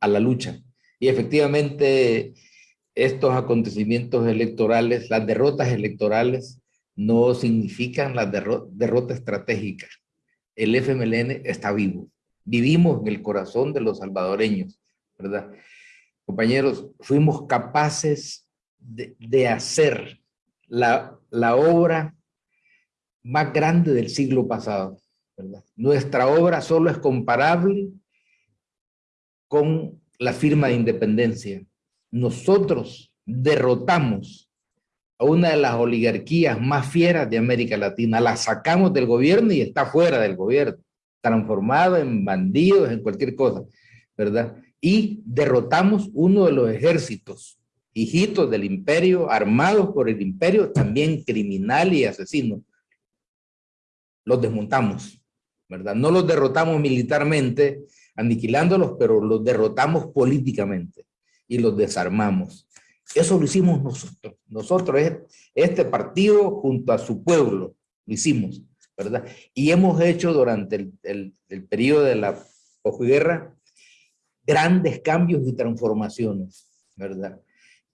a la lucha. Y efectivamente estos acontecimientos electorales, las derrotas electorales, no significan la derrota estratégica. El FMLN está vivo. Vivimos en el corazón de los salvadoreños, ¿verdad? Compañeros, fuimos capaces de, hacer la, la obra más grande del siglo pasado. Nuestra obra solo es comparable con la firma de independencia. Nosotros derrotamos a una de las oligarquías más fieras de América Latina, la sacamos del gobierno y está fuera del gobierno, transformado en bandidos, en cualquier cosa, ¿verdad? Y derrotamos uno de los ejércitos, hijitos del imperio, armados por el imperio, también criminal y asesino. Los desmontamos, ¿verdad? No los derrotamos militarmente, aniquilándolos, pero los derrotamos políticamente y los desarmamos. Eso lo hicimos nosotros. Nosotros, este partido junto a su pueblo, lo hicimos, ¿verdad? Y hemos hecho durante el, el, periodo de la posguerra grandes cambios y transformaciones, ¿verdad?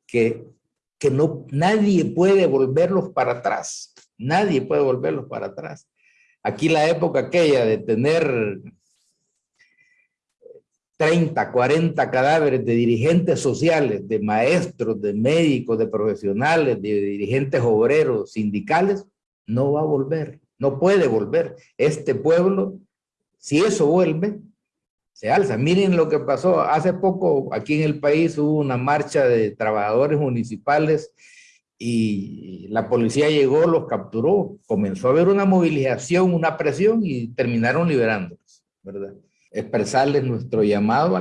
Que, que no, nadie puede volverlos para atrás. Nadie puede volverlos para atrás. Aquí la época aquella de tener 30, 40 cadáveres de dirigentes sociales, de maestros, de médicos, de profesionales, de dirigentes obreros, sindicales, no va a volver, no puede volver. Este pueblo, si eso vuelve, se alza. Miren lo que pasó hace poco aquí en el país hubo una marcha de trabajadores municipales y la policía llegó, los capturó, comenzó a haber una movilización, una presión y terminaron liberándolos, ¿verdad? Expresarles nuestro llamado